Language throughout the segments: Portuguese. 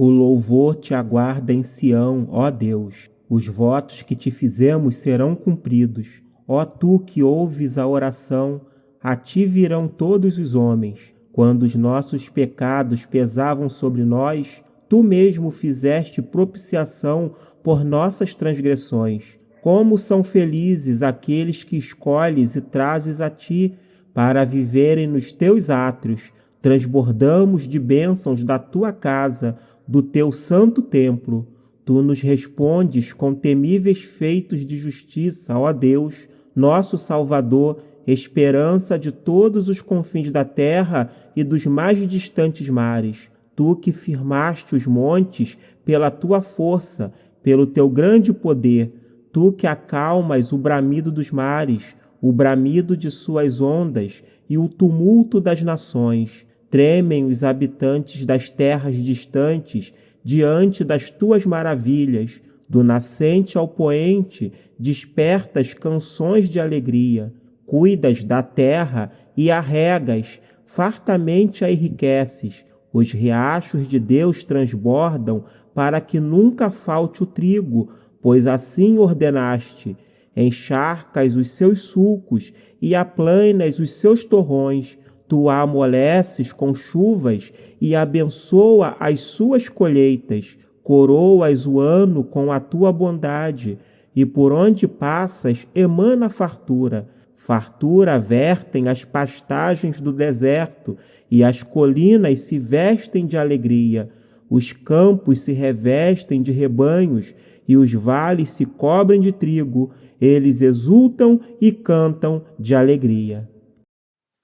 O louvor te aguarda em Sião, ó Deus. Os votos que te fizemos serão cumpridos. Ó tu que ouves a oração, a ti virão todos os homens. Quando os nossos pecados pesavam sobre nós, tu mesmo fizeste propiciação por nossas transgressões. Como são felizes aqueles que escolhes e trazes a ti para viverem nos teus átrios. Transbordamos de bênçãos da tua casa, do teu santo templo. Tu nos respondes com temíveis feitos de justiça, ó Deus, nosso Salvador, esperança de todos os confins da terra e dos mais distantes mares. Tu que firmaste os montes pela tua força, pelo teu grande poder, tu que acalmas o bramido dos mares, o bramido de suas ondas e o tumulto das nações. Tremem os habitantes das terras distantes diante das tuas maravilhas. Do nascente ao poente, despertas canções de alegria. Cuidas da terra e a regas, fartamente a enriqueces. Os riachos de Deus transbordam para que nunca falte o trigo, pois assim ordenaste. Encharcas os seus sulcos e aplanas os seus torrões Tu a amoleces com chuvas e abençoa as suas colheitas, coroas o ano com a tua bondade, e por onde passas emana fartura. Fartura vertem as pastagens do deserto, e as colinas se vestem de alegria. Os campos se revestem de rebanhos, e os vales se cobrem de trigo, eles exultam e cantam de alegria.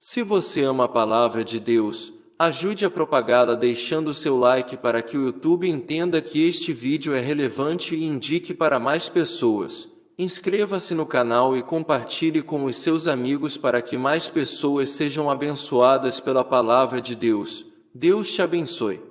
Se você ama a palavra de Deus, ajude a propagá-la deixando seu like para que o YouTube entenda que este vídeo é relevante e indique para mais pessoas. Inscreva-se no canal e compartilhe com os seus amigos para que mais pessoas sejam abençoadas pela palavra de Deus. Deus te abençoe.